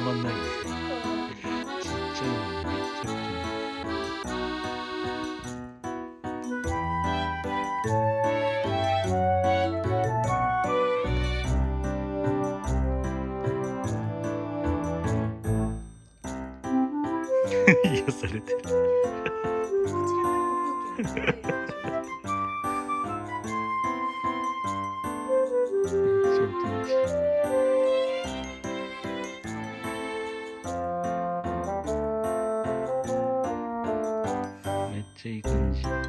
たまんないね。ちっちゃいのめちゃ。されてる め